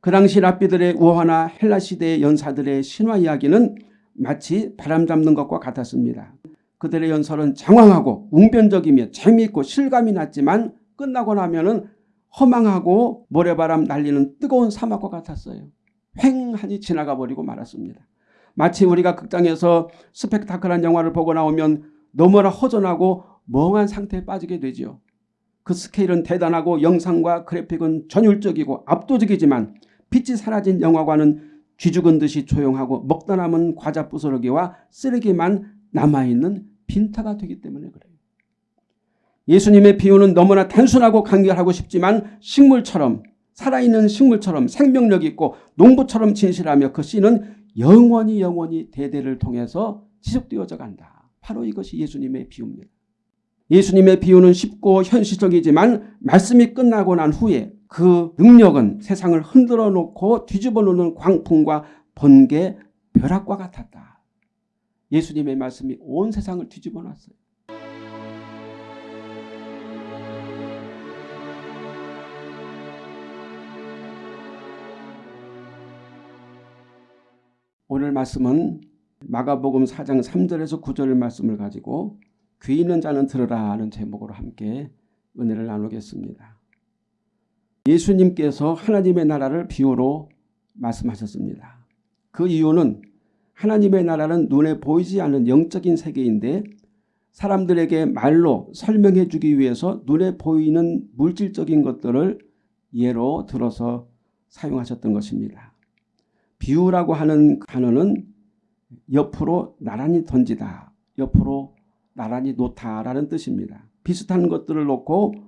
그 당시 랍비들의 우화나 헬라시대의 연사들의 신화 이야기는 마치 바람 잡는 것과 같았습니다. 그들의 연설은 장황하고 웅변적이며 재미있고 실감이 났지만 끝나고 나면은 허망하고 모래바람 날리는 뜨거운 사막과 같았어요. 횡하니 지나가 버리고 말았습니다. 마치 우리가 극장에서 스펙타클한 영화를 보고 나오면 너무나 허전하고 멍한 상태에 빠지게 되지요. 그 스케일은 대단하고 영상과 그래픽은 전율적이고 압도적이지만 빛이 사라진 영화관은 쥐죽은 듯이 조용하고 먹다 남은 과자 부스러기와 쓰레기만 남아있는 빈타가 되기 때문에 그래요. 예수님의 비유는 너무나 단순하고 간결하고 싶지만 식물처럼 살아있는 식물처럼 생명력 있고 농부처럼 진실하며 그 씨는 영원히 영원히 대대를 통해서 지속되어져 간다. 바로 이것이 예수님의 비유입니다. 예수님의 비유는 쉽고 현실적이지만 말씀이 끝나고 난 후에 그 능력은 세상을 흔들어 놓고 뒤집어 놓는 광풍과 번개, 벼락과 같았다. 예수님의 말씀이 온 세상을 뒤집어 놨어요. 오늘 말씀은 마가복음 4장 3절에서 9절 말씀을 가지고 귀 있는 자는 들으라 하는 제목으로 함께 은혜를 나누겠습니다. 예수님께서 하나님의 나라를 비유로 말씀하셨습니다. 그 이유는 하나님의 나라는 눈에 보이지 않는 영적인 세계인데 사람들에게 말로 설명해 주기 위해서 눈에 보이는 물질적인 것들을 예로 들어서 사용하셨던 것입니다. 비유라고 하는 단어는 옆으로 나란히 던지다, 옆으로 나란히 놓다라는 뜻입니다. 비슷한 것들을 놓고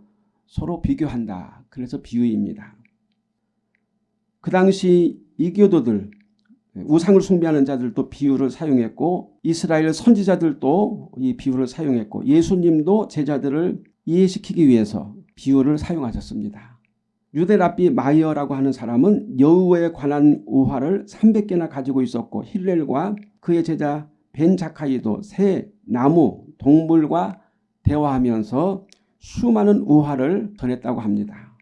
서로 비교한다. 그래서 비유입니다. 그 당시 이교도들 우상을 숭배하는 자들도 비유를 사용했고 이스라엘 선지자들도 이 비유를 사용했고 예수님도 제자들을 이해시키기 위해서 비유를 사용하셨습니다. 유대 랍비 마이어라고 하는 사람은 여우에 관한 우화를 300개나 가지고 있었고 힐렐과 그의 제자 벤자카이도 새, 나무, 동물과 대화하면서 수많은 우화를 전했다고 합니다.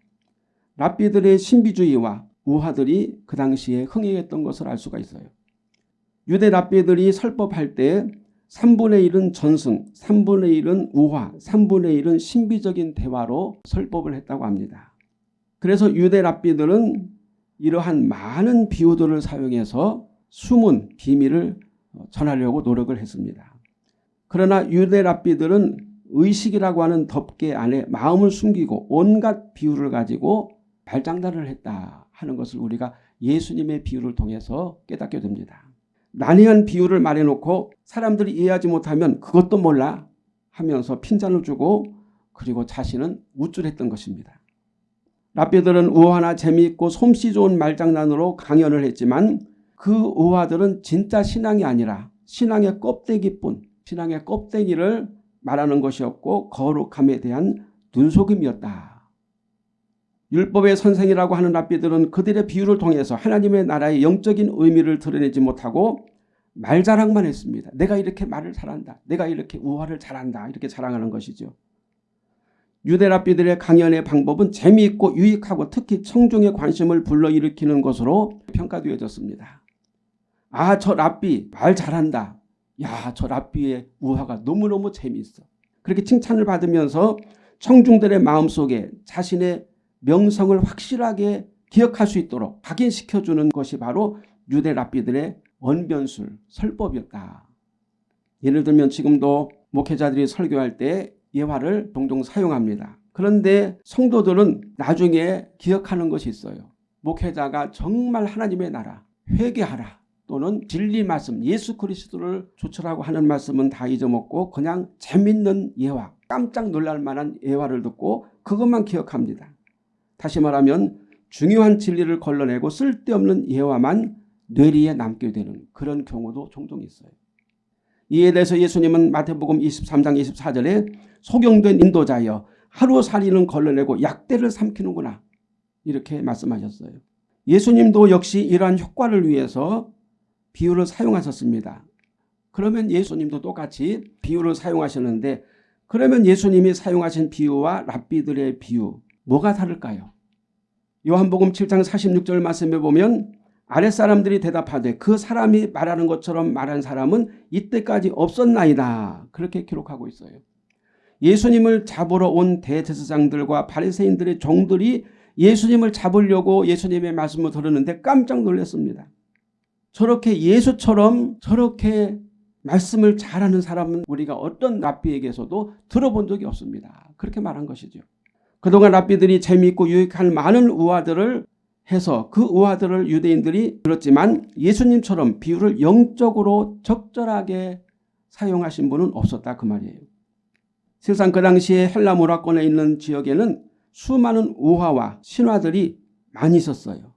랍비들의 신비주의와 우화들이 그 당시에 흥행했던 것을 알 수가 있어요. 유대 랍비들이 설법할 때 3분의 1은 전승, 3분의 1은 우화, 3분의 1은 신비적인 대화로 설법을 했다고 합니다. 그래서 유대 랍비들은 이러한 많은 비유들을 사용해서 숨은 비밀을 전하려고 노력을 했습니다. 그러나 유대 랍비들은 의식이라고 하는 덮개 안에 마음을 숨기고 온갖 비유를 가지고 발장단을 했다 하는 것을 우리가 예수님의 비유를 통해서 깨닫게 됩니다. 난해한 비유를 말해놓고 사람들이 이해하지 못하면 그것도 몰라 하면서 핀잔을 주고 그리고 자신은 우쭐했던 것입니다. 랍비들은 우화나 재미있고 솜씨 좋은 말장난으로 강연을 했지만 그 우화들은 진짜 신앙이 아니라 신앙의 껍데기뿐 신앙의 껍데기를 말하는 것이었고 거룩함에 대한 눈속임이었다. 율법의 선생이라고 하는 랍비들은 그들의 비유를 통해서 하나님의 나라의 영적인 의미를 드러내지 못하고 말자랑만 했습니다. 내가 이렇게 말을 잘한다. 내가 이렇게 우화를 잘한다. 이렇게 자랑하는 것이죠. 유대 랍비들의 강연의 방법은 재미있고 유익하고 특히 청중의 관심을 불러일으키는 것으로 평가되어졌습니다. 아 저 랍비 말 잘한다. 야, 저 랍비의 우화가 너무너무 재미있어. 그렇게 칭찬을 받으면서 청중들의 마음속에 자신의 명성을 확실하게 기억할 수 있도록 각인시켜주는 것이 바로 유대 랍비들의 언변술, 설법이었다. 예를 들면 지금도 목회자들이 설교할 때 예화를 종종 사용합니다. 그런데 성도들은 나중에 기억하는 것이 있어요. 목회자가 정말 하나님의 나라, 회개하라. 또는 진리 말씀 예수 그리스도를 조철하고 하는 말씀은 다 잊어먹고 그냥 재밌는 예화 깜짝 놀랄 만한 예화를 듣고 그것만 기억합니다. 다시 말하면 중요한 진리를 걸러내고 쓸데없는 예화만 뇌리에 남게 되는 그런 경우도 종종 있어요. 이에 대해서 예수님은 마태복음 23장 24절에 소경된 인도자여 하루살이는 걸러내고 약대를 삼키는구나 이렇게 말씀하셨어요. 예수님도 역시 이러한 효과를 위해서 비유를 사용하셨습니다. 그러면 예수님도 똑같이 비유를 사용하셨는데 그러면 예수님이 사용하신 비유와 랍비들의 비유 뭐가 다를까요? 요한복음 7장 46절 말씀에 보면 아랫사람들이 대답하되 그 사람이 말하는 것처럼 말한 사람은 이때까지 없었나이다. 그렇게 기록하고 있어요. 예수님을 잡으러 온 대제사장들과 바리새인들의 종들이 예수님을 잡으려고 예수님의 말씀을 들었는데 깜짝 놀랐습니다. 저렇게 예수처럼 저렇게 말씀을 잘하는 사람은 우리가 어떤 랍비에게서도 들어본 적이 없습니다. 그렇게 말한 것이죠. 그동안 랍비들이 재미있고 유익한 많은 우화들을 해서 그 우화들을 유대인들이 들었지만 예수님처럼 비유를 영적으로 적절하게 사용하신 분은 없었다 그 말이에요. 실상 그 당시에 헬라 문화권에 있는 지역에는 수많은 우화와 신화들이 많이 있었어요.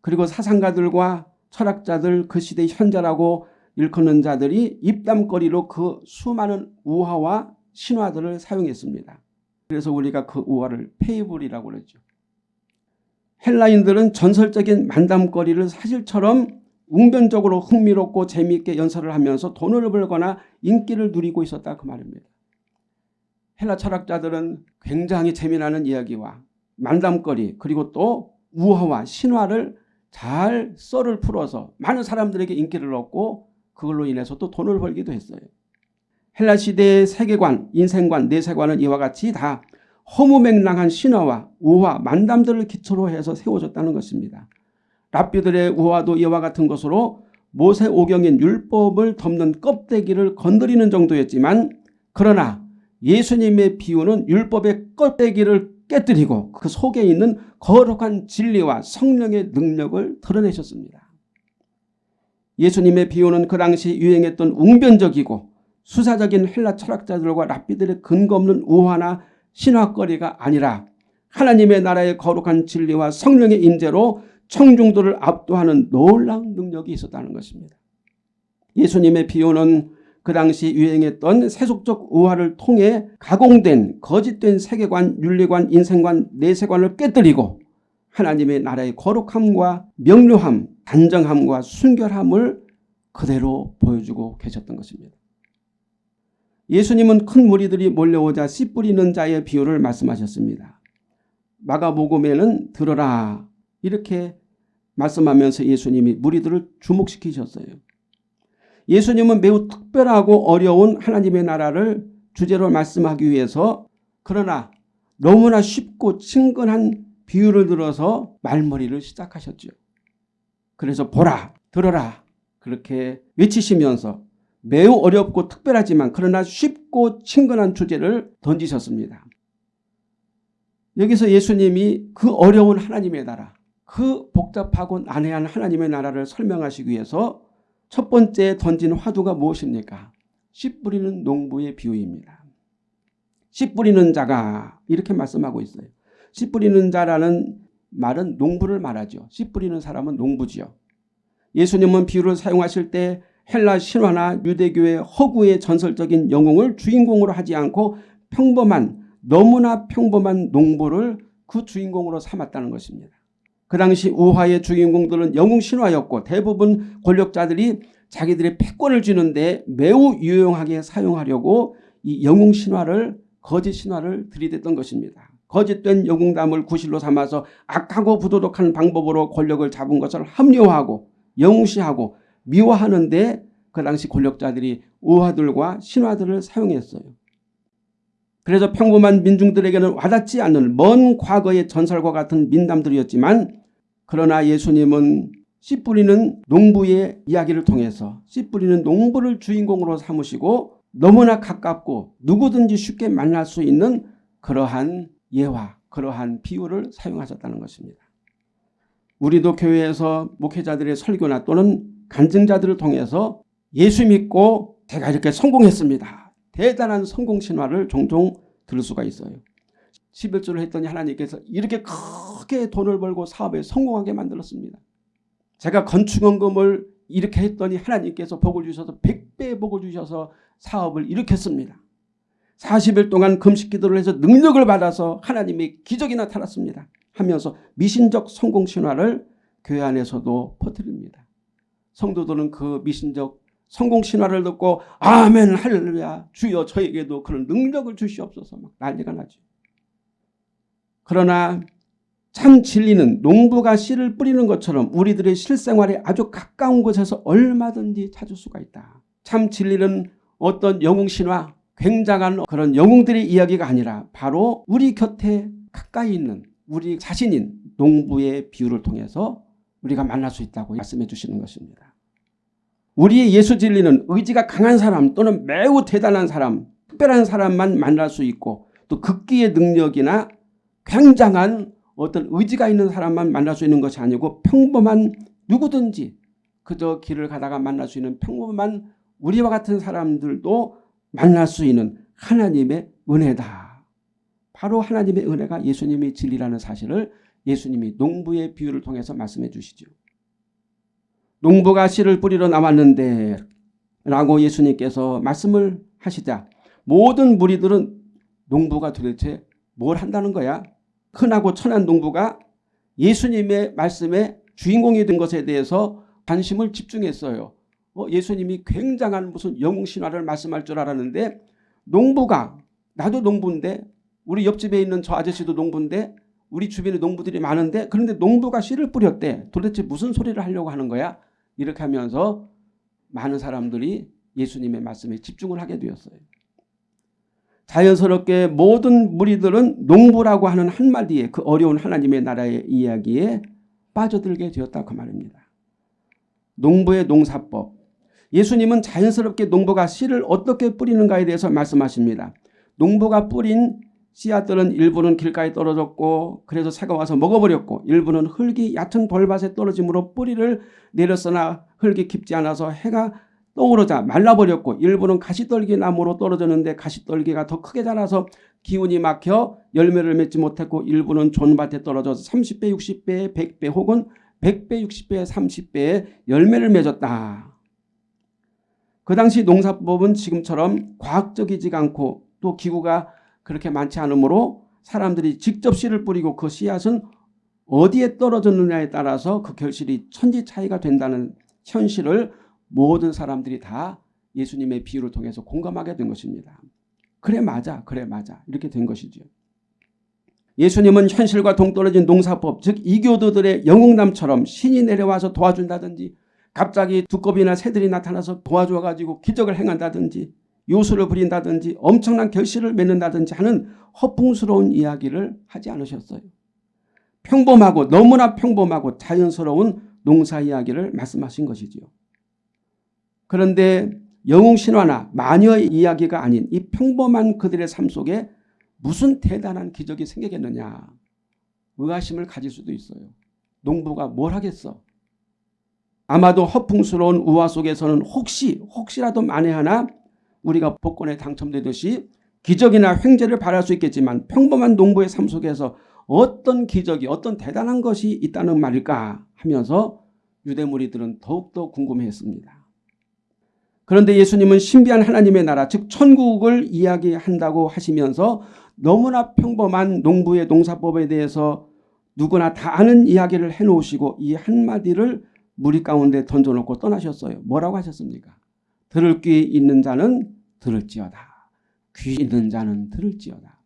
그리고 사상가들과 철학자들 그 시대의 현자라고 일컫는 자들이 입담거리로 그 수많은 우화와 신화들을 사용했습니다. 그래서 우리가 그 우화를 페이블이라고 그러죠. 헬라인들은 전설적인 만담거리를 사실처럼 웅변적으로 흥미롭고 재미있게 연설을 하면서 돈을 벌거나 인기를 누리고 있었다 그 말입니다. 헬라 철학자들은 굉장히 재미나는 이야기와 만담거리 그리고 또 우화와 신화를 잘 썰을 풀어서 많은 사람들에게 인기를 얻고 그걸로 인해서 또 돈을 벌기도 했어요. 헬라 시대의 세계관, 인생관, 내세관은 이와 같이 다 허무맹랑한 신화와 우화, 만담들을 기초로 해서 세워졌다는 것입니다. 랍비들의 우화도 이와 같은 것으로 모세오경인 율법을 덮는 껍데기를 건드리는 정도였지만 그러나 예수님의 비유는 율법의 껍데기를 깨뜨리고 그 속에 있는 거룩한 진리와 성령의 능력을 드러내셨습니다. 예수님의 비유는 그 당시 유행했던 웅변적이고 수사적인 헬라 철학자들과 랍비들의 근거 없는 우화나 신화거리가 아니라 하나님의 나라의 거룩한 진리와 성령의 임재로 청중들을 압도하는 놀라운 능력이 있었다는 것입니다. 예수님의 비유는 그 당시 유행했던 세속적 우화를 통해 가공된 거짓된 세계관, 윤리관, 인생관, 내세관을 깨뜨리고 하나님의 나라의 거룩함과 명료함, 단정함과 순결함을 그대로 보여주고 계셨던 것입니다. 예수님은 큰 무리들이 몰려오자 씨 뿌리는 자의 비유를 말씀하셨습니다. 마가복음에는 들어라 이렇게 말씀하면서 예수님이 무리들을 주목시키셨어요. 예수님은 매우 특별하고 어려운 하나님의 나라를 주제로 말씀하기 위해서 그러나 너무나 쉽고 친근한 비유를 들어서 말머리를 시작하셨죠. 그래서 보라 들어라 그렇게 외치시면서 매우 어렵고 특별하지만 그러나 쉽고 친근한 주제를 던지셨습니다. 여기서 예수님이 그 어려운 하나님의 나라 그 복잡하고 난해한 하나님의 나라를 설명하시기 위해서 첫 번째 던진 화두가 무엇입니까? 씨 뿌리는 농부의 비유입니다. 씨 뿌리는 자가 이렇게 말씀하고 있어요. 씨 뿌리는 자라는 말은 농부를 말하죠. 씨 뿌리는 사람은 농부지요. 예수님은 비유를 사용하실 때 헬라 신화나 유대교의 허구의 전설적인 영웅을 주인공으로 하지 않고 평범한 너무나 평범한 농부를 그 주인공으로 삼았다는 것입니다. 그 당시 우화의 주인공들은 영웅 신화였고 대부분 권력자들이 자기들의 패권을 쥐는데 매우 유용하게 사용하려고 이 영웅 신화를 거짓 신화를 들이댔던 것입니다. 거짓된 영웅담을 구실로 삼아서 악하고 부도덕한 방법으로 권력을 잡은 것을 합리화하고 영웅시하고 미화하는데 그 당시 권력자들이 우화들과 신화들을 사용했어요. 그래서 평범한 민중들에게는 와닿지 않는 먼 과거의 전설과 같은 민담들이었지만 그러나 예수님은 씨 뿌리는 농부의 이야기를 통해서 씨 뿌리는 농부를 주인공으로 삼으시고 너무나 가깝고 누구든지 쉽게 만날 수 있는 그러한 예화, 그러한 비유를 사용하셨다는 것입니다. 우리도 교회에서 목회자들의 설교나 또는 간증자들을 통해서 예수 믿고 제가 이렇게 성공했습니다. 대단한 성공 신화를 종종 들을 수가 있어요. 11조를 했더니 하나님께서 이렇게 크게 돈을 벌고 사업에 성공하게 만들었습니다. 제가 건축원금을 이렇게 했더니 하나님께서 복을 주셔서 100배 복을 주셔서 사업을 일으켰습니다. 40일 동안 금식 기도를 해서 능력을 받아서 하나님의 기적이 나타났습니다. 하면서 미신적 성공 신화를 교회 안에서도 퍼뜨립니다. 성도들은 그 미신적 성공 신화를 듣고 아멘 할렐루야 주여 저에게도 그런 능력을 주시옵소서 막 난리가 나죠. 그러나 참 진리는 농부가 씨를 뿌리는 것처럼 우리들의 실생활에 아주 가까운 곳에서 얼마든지 찾을 수가 있다. 참 진리는 어떤 영웅 신화 굉장한 그런 영웅들의 이야기가 아니라 바로 우리 곁에 가까이 있는 우리 자신인 농부의 비유를 통해서 우리가 만날 수 있다고 말씀해 주시는 것입니다. 우리의 예수 진리는 의지가 강한 사람 또는 매우 대단한 사람, 특별한 사람만 만날 수 있고 또 극기의 능력이나 굉장한 어떤 의지가 있는 사람만 만날 수 있는 것이 아니고 평범한 누구든지 그저 길을 가다가 만날 수 있는 평범한 우리와 같은 사람들도 만날 수 있는 하나님의 은혜다. 바로 하나님의 은혜가 예수님의 진리라는 사실을 예수님이 농부의 비유를 통해서 말씀해 주시죠. 농부가 씨를 뿌리러 나왔는데 라고 예수님께서 말씀을 하시자 모든 무리들은 농부가 도대체 뭘 한다는 거야? 흔하고 천한 농부가 예수님의 말씀에 주인공이 된 것에 대해서 관심을 집중했어요. 어, 예수님이 굉장한 무슨 영웅 신화를 말씀할 줄 알았는데 농부가 나도 농부인데 우리 옆집에 있는 저 아저씨도 농부인데 우리 주변에 농부들이 많은데 그런데 농부가 씨를 뿌렸대. 도대체 무슨 소리를 하려고 하는 거야? 이렇게 하면서 많은 사람들이 예수님의 말씀에 집중을 하게 되었어요. 자연스럽게 모든 무리들은 농부라고 하는 한마디에 그 어려운 하나님의 나라의 이야기에 빠져들게 되었다고 그 말입니다. 농부의 농사법. 예수님은 자연스럽게 농부가 씨를 어떻게 뿌리는가에 대해서 말씀하십니다. 농부가 뿌린 씨앗들은 일부는 길가에 떨어졌고 그래서 새가 와서 먹어버렸고 일부는 흙이 얕은 돌밭에 떨어짐으로 뿌리를 내렸으나 흙이 깊지 않아서 해가 떠오르자 말라버렸고 일부는 가시떨기 나무로 떨어졌는데 가시떨기가 더 크게 자라서 기운이 막혀 열매를 맺지 못했고 일부는 존밭에 떨어져서 30배 60배 100배 혹은 100배 60배 30배의 열매를 맺었다. 그 당시 농사법은 지금처럼 과학적이지가 않고 또 기구가 그렇게 많지 않으므로 사람들이 직접 씨를 뿌리고 그 씨앗은 어디에 떨어졌느냐에 따라서 그 결실이 천지 차이가 된다는 현실을 모든 사람들이 다 예수님의 비유를 통해서 공감하게 된 것입니다. 그래 맞아 그래 맞아 이렇게 된 것이죠. 예수님은 현실과 동떨어진 농사법 즉 이교도들의 영웅남처럼 신이 내려와서 도와준다든지 갑자기 두꺼비나 새들이 나타나서 도와줘가지고 기적을 행한다든지 요술을 부린다든지 엄청난 결실을 맺는다든지 하는 허풍스러운 이야기를 하지 않으셨어요. 평범하고 너무나 평범하고 자연스러운 농사 이야기를 말씀하신 것이지요. 그런데 영웅 신화나 마녀의 이야기가 아닌 이 평범한 그들의 삶 속에 무슨 대단한 기적이 생기겠느냐 의아심을 가질 수도 있어요. 농부가 뭘 하겠어? 아마도 허풍스러운 우화 속에서는 혹시 혹시라도 만에 하나 우리가 복권에 당첨되듯이 기적이나 횡재를 바랄 수 있겠지만 평범한 농부의 삶 속에서 어떤 기적이 어떤 대단한 것이 있다는 말일까 하면서 유대 무리들은 더욱더 궁금해했습니다. 그런데 예수님은 신비한 하나님의 나라 즉 천국을 이야기한다고 하시면서 너무나 평범한 농부의 농사법에 대해서 누구나 다 아는 이야기를 해놓으시고 이 한마디를 무리 가운데 던져놓고 떠나셨어요. 뭐라고 하셨습니까? 들을 귀 있는 자는 들을지어다. 귀 있는 자는 들을지어다.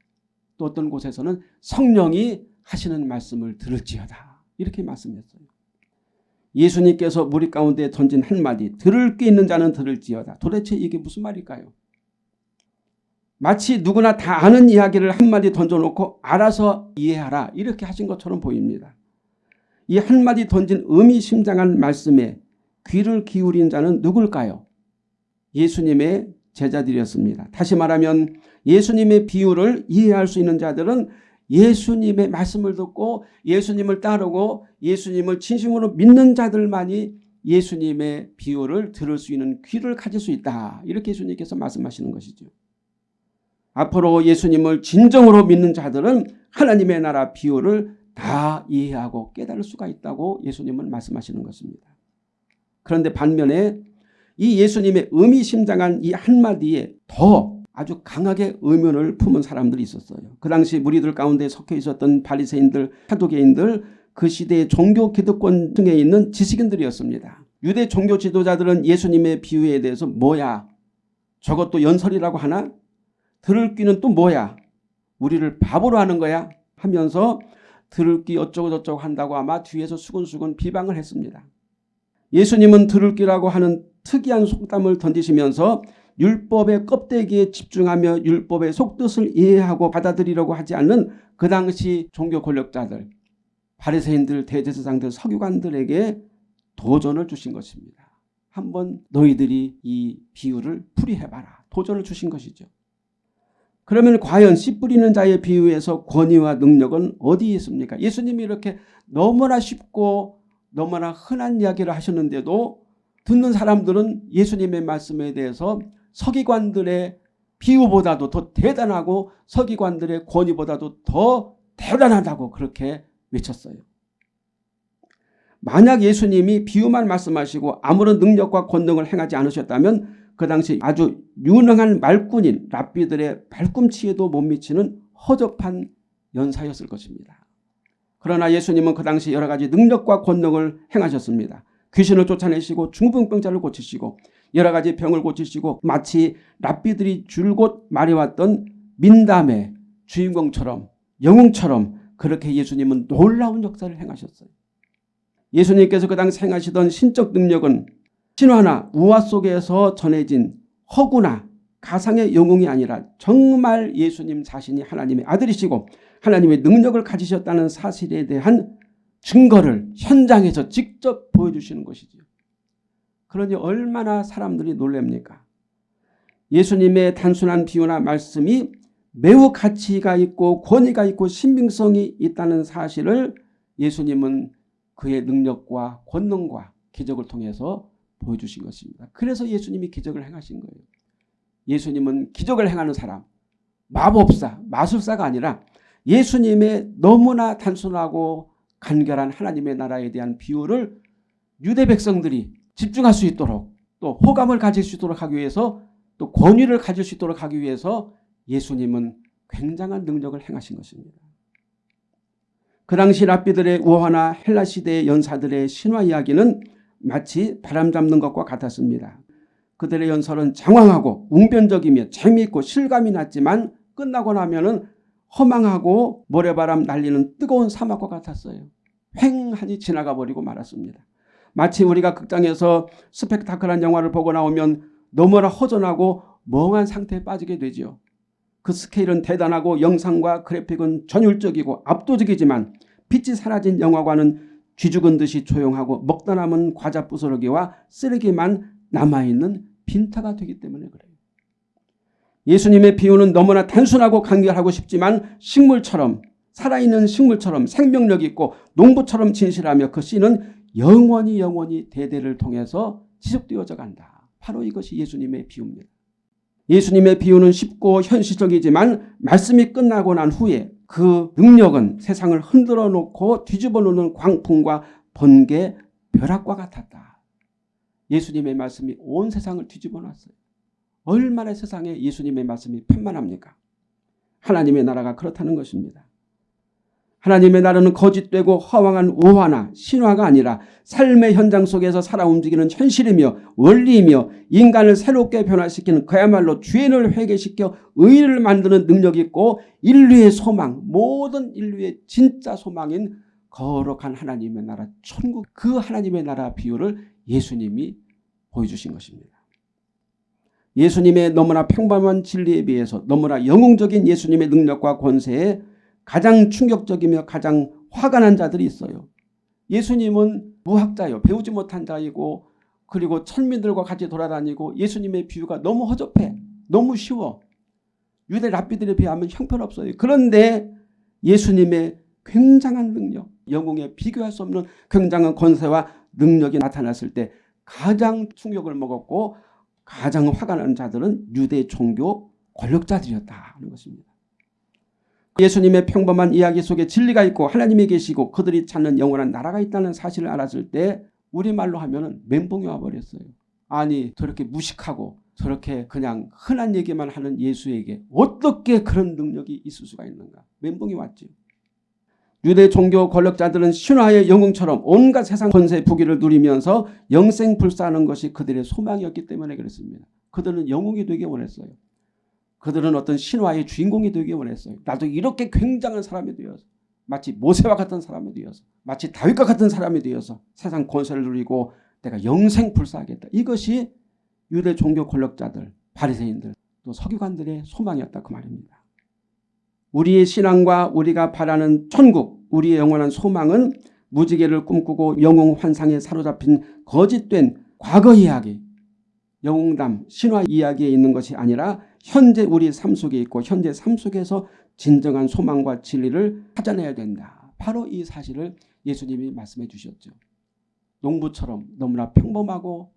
또 어떤 곳에서는 성령이 하시는 말씀을 들을지어다. 이렇게 말씀했어요. 예수님께서 무리 가운데 던진 한마디 들을 귀 있는 자는 들을지어다. 도대체 이게 무슨 말일까요? 마치 누구나 다 아는 이야기를 한마디 던져놓고 알아서 이해하라 이렇게 하신 것처럼 보입니다. 이 한마디 던진 의미심장한 말씀에 귀를 기울인 자는 누굴까요? 예수님의 제자들이었습니다. 다시 말하면 예수님의 비유를 이해할 수 있는 자들은 예수님의 말씀을 듣고 예수님을 따르고 예수님을 진심으로 믿는 자들만이 예수님의 비유를 들을 수 있는 귀를 가질 수 있다. 이렇게 예수님께서 말씀하시는 것이죠. 앞으로 예수님을 진정으로 믿는 자들은 하나님의 나라 비유를 다 이해하고 깨달을 수가 있다고 예수님은 말씀하시는 것입니다. 그런데 반면에 이 예수님의 의미심장한 이 한마디에 더 아주 강하게 의문을 품은 사람들이 있었어요. 그 당시 무리들 가운데 속해 있었던 바리새인들, 사도개인들, 그 시대의 종교 기득권 등에 있는 지식인들이었습니다. 유대 종교 지도자들은 예수님의 비유에 대해서 뭐야? 저것도 연설이라고 하나? 들을 귀는 또 뭐야? 우리를 바보로 하는 거야? 하면서 들을기 어쩌고 저쩌고 한다고 아마 뒤에서 수근수근 비방을 했습니다. 예수님은 들을기라고 하는 특이한 속담을 던지시면서 율법의 껍데기에 집중하며 율법의 속뜻을 이해하고 받아들이려고 하지 않는 그 당시 종교 권력자들, 바리새인들, 대제사장들, 서기관들에게 도전을 주신 것입니다. 한번 너희들이 이 비유를 풀이해봐라. 도전을 주신 것이죠. 그러면 과연 씨 뿌리는 자의 비유에서 권위와 능력은 어디에 있습니까? 예수님이 이렇게 너무나 쉽고 너무나 흔한 이야기를 하셨는데도 듣는 사람들은 예수님의 말씀에 대해서 서기관들의 비유보다도 더 대단하고 서기관들의 권위보다도 더 대단하다고 그렇게 외쳤어요. 만약 예수님이 비유만 말씀하시고 아무런 능력과 권능을 행하지 않으셨다면 그 당시 아주 유능한 말꾼인 랍비들의 발꿈치에도 못 미치는 허접한 연사였을 것입니다. 그러나 예수님은 그 당시 여러 가지 능력과 권능을 행하셨습니다. 귀신을 쫓아내시고 중풍병자를 고치시고 여러 가지 병을 고치시고 마치 랍비들이 줄곧 말해왔던 민담의 주인공처럼 영웅처럼 그렇게 예수님은 놀라운 역사를 행하셨어요. 예수님께서 그 당시 행하시던 신적 능력은 신화나 우화 속에서 전해진 허구나 가상의 영웅이 아니라 정말 예수님 자신이 하나님의 아들이시고 하나님의 능력을 가지셨다는 사실에 대한 증거를 현장에서 직접 보여주시는 것이죠. 그러니 얼마나 사람들이 놀랍니까? 예수님의 단순한 비유나 말씀이 매우 가치가 있고 권위가 있고 신빙성이 있다는 사실을 예수님은 그의 능력과 권능과 기적을 통해서 보여주신 것입니다. 그래서 예수님이 기적을 행하신 거예요. 예수님은 기적을 행하는 사람, 마법사, 마술사가 아니라 예수님의 너무나 단순하고 간결한 하나님의 나라에 대한 비유를 유대 백성들이 집중할 수 있도록 또 호감을 가질 수 있도록 하기 위해서 또 권위를 가질 수 있도록 하기 위해서 예수님은 굉장한 능력을 행하신 것입니다. 그 당시 랍비들의 우화나 헬라 시대의 연사들의 신화 이야기는 마치 바람 잡는 것과 같았습니다. 그들의 연설은 장황하고 웅변적이며 재미있고 실감이 났지만 끝나고 나면 은 허망하고 모래바람 날리는 뜨거운 사막과 같았어요. 횡하니 지나가 버리고 말았습니다. 마치 우리가 극장에서 스펙타클한 영화를 보고 나오면 너무나 허전하고 멍한 상태에 빠지게 되죠. 그 스케일은 대단하고 영상과 그래픽은 전율적이고 압도적이지만 빛이 사라진 영화관은 쥐죽은 듯이 조용하고 먹다 남은 과자 부스러기와 쓰레기만 남아있는 빈타가 되기 때문에 그래요. 예수님의 비유는 너무나 단순하고 간결하고 싶지만 식물처럼 살아있는 식물처럼 생명력 있고 농부처럼 진실하며 그 씨는 영원히 영원히 대대를 통해서 지속되어져 간다. 바로 이것이 예수님의 비유입니다. 예수님의 비유는 쉽고 현실적이지만 말씀이 끝나고 난 후에 그 능력은 세상을 흔들어 놓고 뒤집어 놓는 광풍과 번개, 벼락과 같았다. 예수님의 말씀이 온 세상을 뒤집어 놨어요. 얼마나 세상에 예수님의 말씀이 편만합니까? 하나님의 나라가 그렇다는 것입니다. 하나님의 나라는 거짓되고 허황한 우화나 신화가 아니라 삶의 현장 속에서 살아 움직이는 현실이며 원리이며 인간을 새롭게 변화시키는 그야말로 죄인을 회개시켜 의를 만드는 능력이 있고 인류의 소망 모든 인류의 진짜 소망인 거룩한 하나님의 나라 천국 그 하나님의 나라 비유를 예수님이 보여주신 것입니다. 예수님의 너무나 평범한 진리에 비해서 너무나 영웅적인 예수님의 능력과 권세에 가장 충격적이며 가장 화가 난 자들이 있어요. 예수님은 무학자요. 배우지 못한 자이고 그리고 천민들과 같이 돌아다니고 예수님의 비유가 너무 허접해. 너무 쉬워. 유대 랍비들에 비하면 형편없어요. 그런데 예수님의 굉장한 능력, 영웅에 비교할 수 없는 굉장한 권세와 능력이 나타났을 때 가장 충격을 먹었고 가장 화가 나는 자들은 유대 종교 권력자들이었다 하는 것입니다. 예수님의 평범한 이야기 속에 진리가 있고 하나님이 계시고 그들이 찾는 영원한 나라가 있다는 사실을 알았을 때 우리말로 하면 멘붕이 와버렸어요. 아니 저렇게 무식하고 저렇게 그냥 흔한 얘기만 하는 예수에게 어떻게 그런 능력이 있을 수가 있는가. 멘붕이 왔죠. 유대 종교 권력자들은 신화의 영웅처럼 온갖 세상 권세 부귀를 누리면서 영생불사하는 것이 그들의 소망이었기 때문에 그렇습니다. 그들은 영웅이 되기 원했어요. 그들은 어떤 신화의 주인공이 되기 원했어요. 나도 이렇게 굉장한 사람이 되어서 마치 모세와 같은 사람이 되어서 마치 다윗과 같은 사람이 되어서 세상 권세를 누리고 내가 영생 불사하겠다. 이것이 유대 종교 권력자들, 바리새인들, 또 서기관들의 소망이었다 그 말입니다. 우리의 신앙과 우리가 바라는 천국, 우리의 영원한 소망은 무지개를 꿈꾸고 영웅 환상에 사로잡힌 거짓된 과거 이야기, 영웅담, 신화 이야기에 있는 것이 아니라 현재 우리 삶 속에 있고 현재 삶 속에서 진정한 소망과 진리를 찾아내야 된다. 바로 이 사실을 예수님이 말씀해 주셨죠. 농부처럼 너무나 평범하고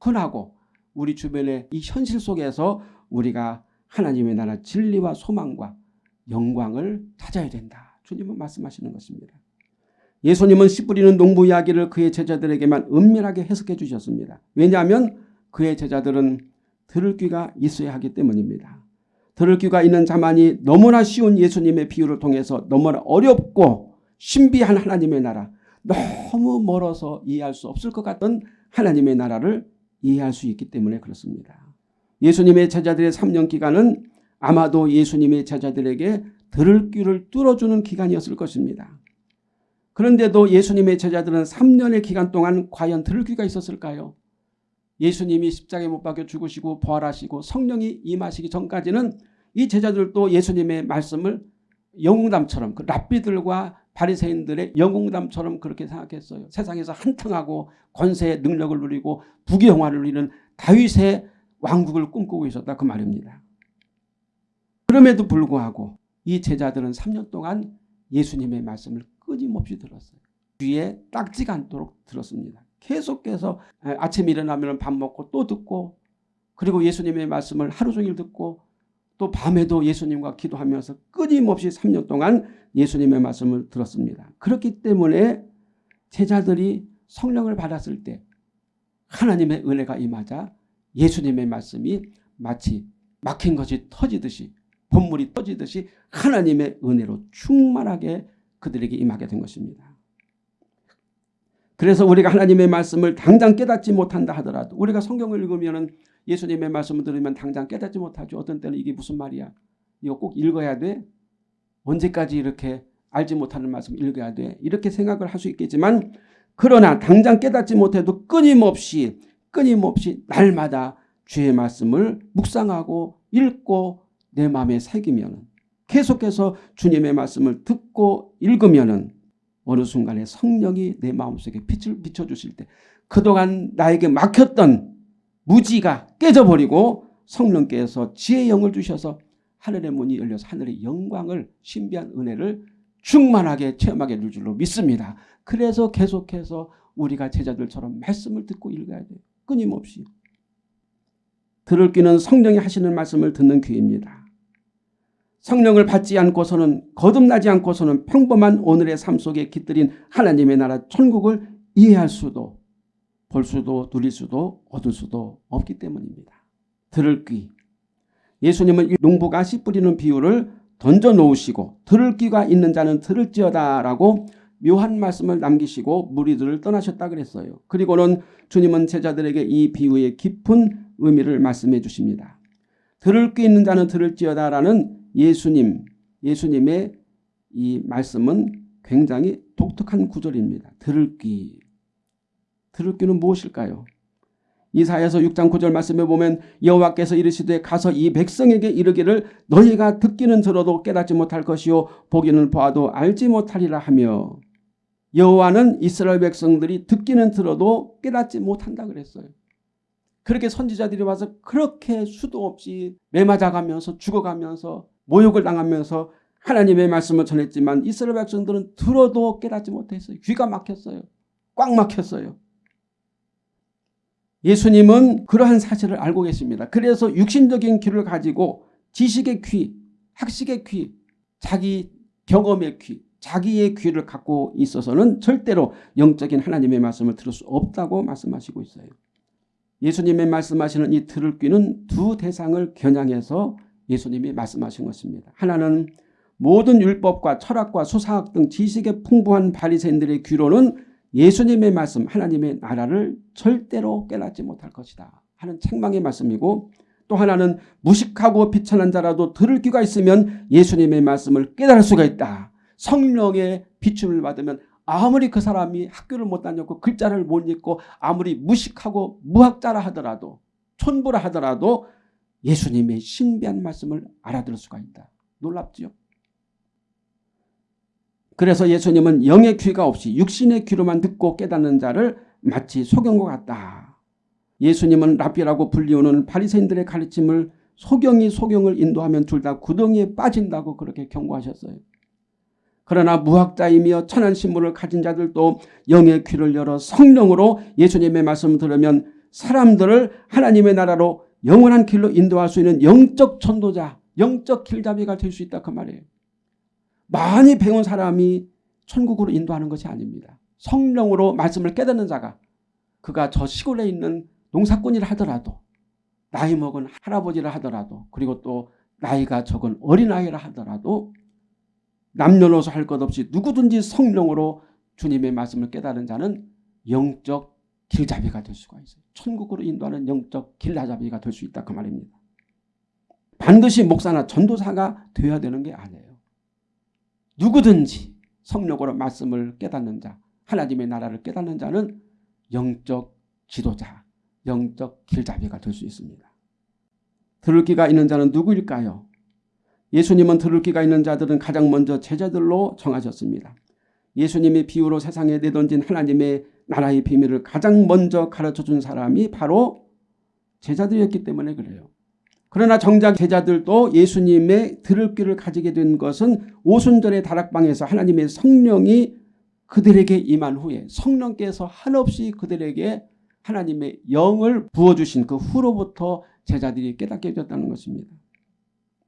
흔하고 우리 주변의 이 현실 속에서 우리가 하나님의 나라 진리와 소망과 영광을 찾아야 된다. 주님은 말씀하시는 것입니다. 예수님은 씨 뿌리는 농부 이야기를 그의 제자들에게만 은밀하게 해석해 주셨습니다. 왜냐하면 그의 제자들은 들을 귀가 있어야 하기 때문입니다. 들을 귀가 있는 자만이 너무나 쉬운 예수님의 비유를 통해서 너무나 어렵고 신비한 하나님의 나라 너무 멀어서 이해할 수 없을 것 같던 하나님의 나라를 이해할 수 있기 때문에 그렇습니다. 예수님의 제자들의 3년 기간은 아마도 예수님의 제자들에게 들을 귀를 뚫어주는 기간이었을 것입니다. 그런데도 예수님의 제자들은 3년의 기간 동안 과연 들을 귀가 있었을까요? 예수님이 십자가에 못 박혀 죽으시고 부활하시고 성령이 임하시기 전까지는 이 제자들도 예수님의 말씀을 영웅담처럼 그 랍비들과 바리새인들의 영웅담처럼 그렇게 생각했어요. 세상에서 한탕하고 권세의 능력을 누리고 부귀영화를 누리는 다윗의 왕국을 꿈꾸고 있었다 그 말입니다. 그럼에도 불구하고 이 제자들은 3년 동안 예수님의 말씀을 끊임없이 들었어요. 귀에 딱지가 않도록 들었습니다. 계속해서 아침에 일어나면 밥 먹고 또 듣고 그리고 예수님의 말씀을 하루 종일 듣고 또 밤에도 예수님과 기도하면서 끊임없이 3년 동안 예수님의 말씀을 들었습니다. 그렇기 때문에 제자들이 성령을 받았을 때 하나님의 은혜가 임하자 예수님의 말씀이 마치 막힌 것이 터지듯이 본물이 터지듯이 하나님의 은혜로 충만하게 그들에게 임하게 된 것입니다. 그래서 우리가 하나님의 말씀을 당장 깨닫지 못한다 하더라도 우리가 성경을 읽으면 예수님의 말씀을 들으면 당장 깨닫지 못하죠. 어떤 때는 이게 무슨 말이야. 이거 꼭 읽어야 돼. 언제까지 이렇게 알지 못하는 말씀 읽어야 돼. 이렇게 생각을 할 수 있겠지만 그러나 당장 깨닫지 못해도 끊임없이 끊임없이 날마다 주의 말씀을 묵상하고 읽고 내 마음에 새기면 계속해서 주님의 말씀을 듣고 읽으면 어느 순간에 성령이 내 마음속에 빛을 비춰주실 때 그동안 나에게 막혔던 무지가 깨져버리고 성령께서 지혜의 영을 주셔서 하늘의 문이 열려서 하늘의 영광을 신비한 은혜를 충만하게 체험하게 될 줄로 믿습니다. 그래서 계속해서 우리가 제자들처럼 말씀을 듣고 읽어야 돼요. 끊임없이. 들을 귀는 성령이 하시는 말씀을 듣는 귀입니다. 성령을 받지 않고서는 거듭나지 않고서는 평범한 오늘의 삶 속에 깃들인 하나님의 나라 천국을 이해할 수도 볼 수도 누릴 수도 얻을 수도 없기 때문입니다. 들을 귀. 예수님은 농부가 씨 뿌리는 비유를 던져 놓으시고 들을 귀가 있는 자는 들을지어다 라고 묘한 말씀을 남기시고 무리들을 떠나셨다 그랬어요. 그리고는 주님은 제자들에게 이 비유의 깊은 의미를 말씀해 주십니다. 들을 귀 있는 자는 들을지어다 라는 예수님, 예수님의 이 말씀은 굉장히 독특한 구절입니다. 들을 귀. 들을 귀는 무엇일까요? 이사야서 6장 9절 말씀에 보면 여호와께서 이르시되 가서 이 백성에게 이르기를 너희가 듣기는 들어도 깨닫지 못할 것이요 보기는 보아도 알지 못하리라 하며 여호와는 이스라엘 백성들이 듣기는 들어도 깨닫지 못한다 그랬어요. 그렇게 선지자들이 와서 그렇게 수도 없이 매맞아가면서 죽어가면서 모욕을 당하면서 하나님의 말씀을 전했지만 이스라엘 백성들은 들어도 깨닫지 못했어요. 귀가 막혔어요. 꽉 막혔어요. 예수님은 그러한 사실을 알고 계십니다. 그래서 육신적인 귀를 가지고 지식의 귀, 학식의 귀, 자기 경험의 귀, 자기의 귀를 갖고 있어서는 절대로 영적인 하나님의 말씀을 들을 수 없다고 말씀하시고 있어요. 예수님의 말씀하시는 이 들을 귀는 두 대상을 겨냥해서 예수님이 말씀하신 것입니다. 하나는 모든 율법과 철학과 수사학 등 지식의 풍부한 바리새인들의 귀로는 예수님의 말씀 하나님의 나라를 절대로 깨닫지 못할 것이다 하는 책망의 말씀이고 또 하나는 무식하고 비천한 자라도 들을 귀가 있으면 예수님의 말씀을 깨달을 수가 있다. 성령의 비춤을 받으면 아무리 그 사람이 학교를 못 다녔고 글자를 못 읽고 아무리 무식하고 무학자라 하더라도 촌부라 하더라도 예수님의 신비한 말씀을 알아들을 수가 있다. 놀랍지요. 그래서 예수님은 영의 귀가 없이 육신의 귀로만 듣고 깨닫는 자를 마치 소경과 같다. 예수님은 랍비라고 불리우는 바리새인들의 가르침을 소경이 소경을 인도하면 둘 다 구덩이에 빠진다고 그렇게 경고하셨어요. 그러나 무학자이며 천한 신분을 가진 자들도 영의 귀를 열어 성령으로 예수님의 말씀을 들으면 사람들을 하나님의 나라로 영원한 길로 인도할 수 있는 영적 전도자, 영적 길잡이가 될 수 있다 그 말이에요. 많이 배운 사람이 천국으로 인도하는 것이 아닙니다. 성령으로 말씀을 깨닫는 자가 그가 저 시골에 있는 농사꾼이라 하더라도 나이 먹은 할아버지라 하더라도 그리고 또 나이가 적은 어린아이라 하더라도 남녀노소 할 것 없이 누구든지 성령으로 주님의 말씀을 깨달은 자는 영적 길잡이가 될 수가 있어요. 천국으로 인도하는 영적 길잡이가 될 수 있다 그 말입니다. 반드시 목사나 전도사가 되어야 되는 게 아니에요. 누구든지 성령으로 말씀을 깨닫는 자, 하나님의 나라를 깨닫는 자는 영적 지도자, 영적 길잡이가 될 수 있습니다. 들을 귀가 있는 자는 누구일까요? 예수님은 들을 귀가 있는 자들은 가장 먼저 제자들로 정하셨습니다. 예수님이 비유로 세상에 내던진 하나님의 나라의 비밀을 가장 먼저 가르쳐준 사람이 바로 제자들이었기 때문에 그래요. 그러나 정작 제자들도 예수님의 들을 귀를 가지게 된 것은 오순절의 다락방에서 하나님의 성령이 그들에게 임한 후에 성령께서 한없이 그들에게 하나님의 영을 부어주신 그 후로부터 제자들이 깨닫게 되었다는 것입니다.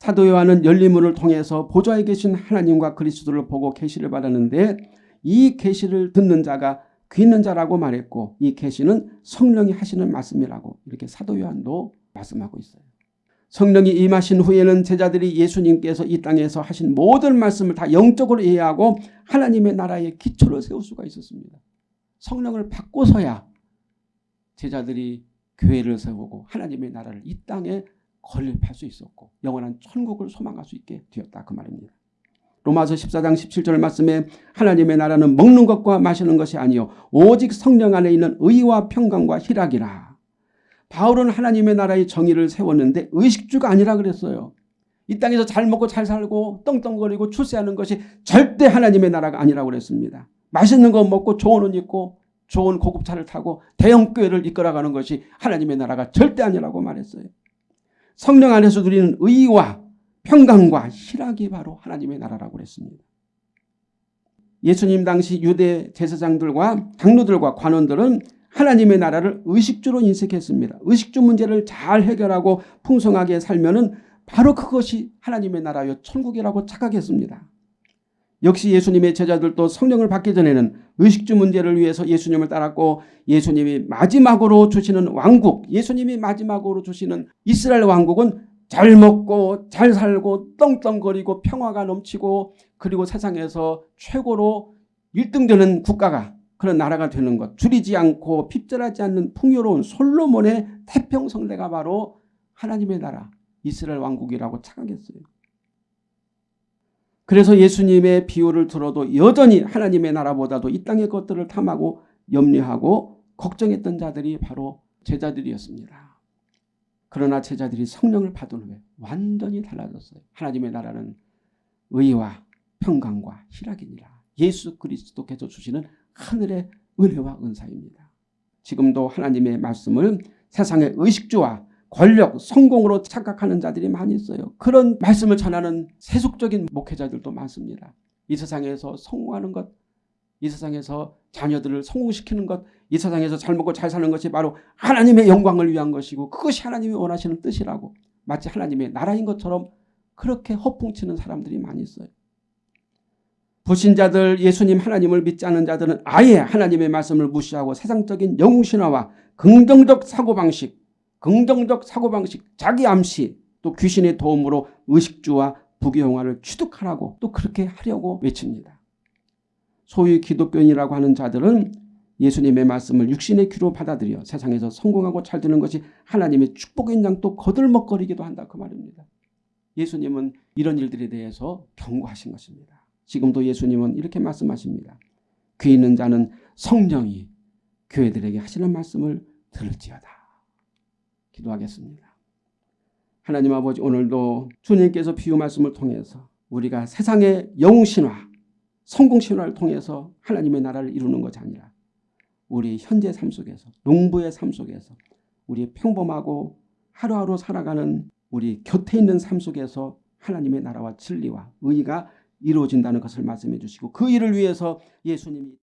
사도 요한은 열리문을 통해서 보좌에 계신 하나님과 그리스도를 보고 계시를 받았는데 이 계시를 듣는 자가 귀 있는 자라고 말했고 이 계시는 성령이 하시는 말씀이라고 이렇게 사도 요한도 말씀하고 있어요. 성령이 임하신 후에는 제자들이 예수님께서 이 땅에서 하신 모든 말씀을 다 영적으로 이해하고 하나님의 나라의 기초를 세울 수가 있었습니다. 성령을 받고서야 제자들이 교회를 세우고 하나님의 나라를 이 땅에 건립할 수 있었고 영원한 천국을 소망할 수 있게 되었다 그 말입니다. 로마서 14장 17절 말씀에 하나님의 나라는 먹는 것과 마시는 것이 아니요 오직 성령 안에 있는 의와 평강과 희락이라. 바울은 하나님의 나라의 정의를 세웠는데 의식주가 아니라 그랬어요. 이 땅에서 잘 먹고 잘 살고 떵떵거리고 출세하는 것이 절대 하나님의 나라가 아니라고 그랬습니다. 맛있는 거 먹고 좋은 옷 입고 좋은 고급차를 타고 대형 교회를 이끌어가는 것이 하나님의 나라가 절대 아니라고 말했어요. 성령 안에서 누리는 의와 평강과 희락이 바로 하나님의 나라라고 그랬습니다. 예수님 당시 유대 제사장들과 장로들과 관원들은 하나님의 나라를 의식주로 인식했습니다. 의식주 문제를 잘 해결하고 풍성하게 살면 바로 그것이 하나님의 나라여 천국이라고 착각했습니다. 역시 예수님의 제자들도 성령을 받기 전에는 의식주 문제를 위해서 예수님을 따랐고 예수님이 마지막으로 주시는 왕국 예수님이 마지막으로 주시는 이스라엘 왕국은 잘 먹고 잘 살고 떵떵거리고 평화가 넘치고 그리고 세상에서 최고로 1등 되는 국가가 그런 나라가 되는 것 줄이지 않고 핍절하지 않는 풍요로운 솔로몬의 태평성대가 바로 하나님의 나라 이스라엘 왕국이라고 착각했어요. 그래서 예수님의 비유를 들어도 여전히 하나님의 나라보다도 이 땅의 것들을 탐하고 염려하고 걱정했던 자들이 바로 제자들이었습니다. 그러나 제자들이 성령을 받은 후에 완전히 달라졌어요. 하나님의 나라는 의와 평강과 희락이니라. 예수 그리스도께서 주시는 하늘의 은혜와 은사입니다. 지금도 하나님의 말씀을 세상의 의식주와 권력, 성공으로 착각하는 자들이 많이 있어요. 그런 말씀을 전하는 세속적인 목회자들도 많습니다. 이 세상에서 성공하는 것, 이 세상에서 자녀들을 성공시키는 것, 이 세상에서 잘 먹고 잘 사는 것이 바로 하나님의 영광을 위한 것이고 그것이 하나님이 원하시는 뜻이라고 마치 하나님의 나라인 것처럼 그렇게 허풍치는 사람들이 많이 있어요. 불신자들 예수님 하나님을 믿지 않는 자들은 아예 하나님의 말씀을 무시하고 세상적인 영웅신화와 긍정적 사고방식 긍정적 사고방식 자기 암시 또 귀신의 도움으로 의식주와 부귀영화를 취득하라고 또 그렇게 하려고 외칩니다. 소위 기독교인이라고 하는 자들은 예수님의 말씀을 육신의 귀로 받아들여 세상에서 성공하고 잘 되는 것이 하나님의 축복인 양 또 거들먹거리기도 한다 그 말입니다. 예수님은 이런 일들에 대해서 경고하신 것입니다. 지금도 예수님은 이렇게 말씀하십니다. 귀 있는 자는 성령이 교회들에게 하시는 말씀을 들을지어다. 기도하겠습니다. 하나님 아버지 오늘도 주님께서 비유 말씀을 통해서 우리가 세상의 영웅신화, 성공신화를 통해서 하나님의 나라를 이루는 것이 아니라 우리 현재 삶 속에서 농부의 삶 속에서 우리 평범하고 하루하루 살아가는 우리 곁에 있는 삶 속에서 하나님의 나라와 진리와 의가 이루어진다는 것을 말씀해 주시고 그 일을 위해서 예수님이